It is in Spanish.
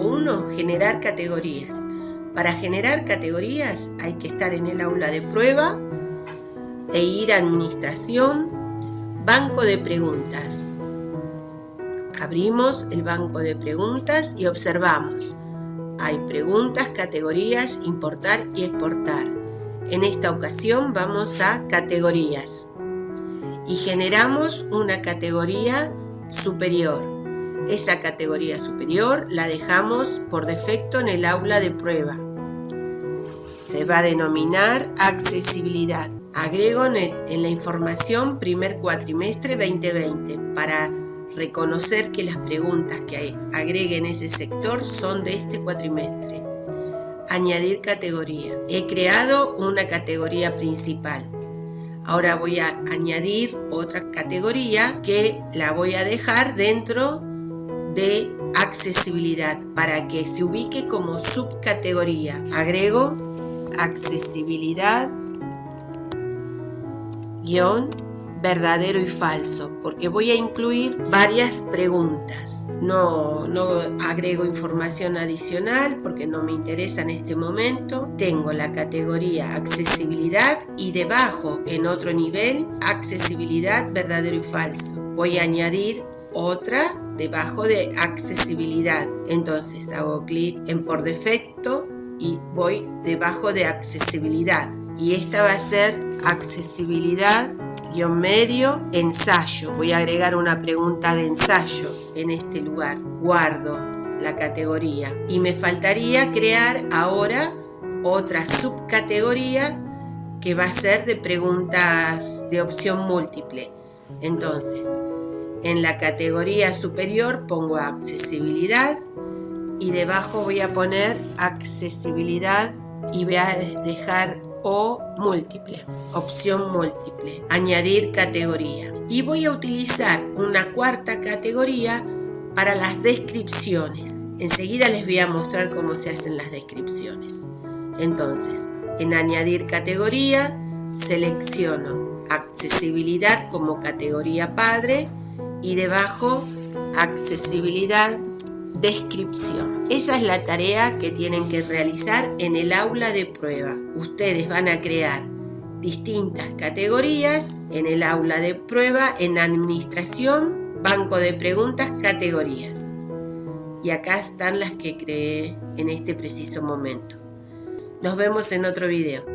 uno, generar categorías. Para generar categorías hay que estar en el aula de prueba e ir a administración, banco de preguntas. Abrimos el banco de preguntas y observamos. Hay preguntas, categorías, importar y exportar. En esta ocasión vamos a categorías y generamos una categoría superior. Esa categoría superior la dejamos por defecto en el aula de prueba. Se va a denominar accesibilidad. Agrego en, la información primer cuatrimestre 2020 para reconocer que las preguntas que agregue en ese sector son de este cuatrimestre. Añadir categoría. He creado una categoría principal. Ahora voy a añadir otra categoría que la voy a dejar dentro de accesibilidad para que se ubique como subcategoría. Agrego accesibilidad guion verdadero y falso porque voy a incluir varias preguntas. No, no agrego información adicional porque no me interesa en este momento. Tengo la categoría accesibilidad y debajo en otro nivel accesibilidad verdadero y falso. Voy a añadir otra debajo de accesibilidad. Entonces hago clic en por defecto y voy debajo de accesibilidad. Y esta va a ser accesibilidad guion medio ensayo. Voy a agregar una pregunta de ensayo en este lugar. Guardo la categoría. Y me faltaría crear ahora otra subcategoría que va a ser de preguntas de opción múltiple. Entonces, en la categoría superior pongo accesibilidad y debajo voy a poner accesibilidad y voy a dejar o múltiple, opción múltiple, añadir categoría. Y voy a utilizar una cuarta categoría para las descripciones. Enseguida les voy a mostrar cómo se hacen las descripciones. Entonces, en añadir categoría, selecciono accesibilidad como categoría padre y debajo accesibilidad descripción. Esa es la tarea que tienen que realizar en el aula de prueba. Ustedes van a crear distintas categorías en el aula de prueba en administración, banco de preguntas, categorías. Y acá están las que creé en este preciso momento. Nos vemos en otro video.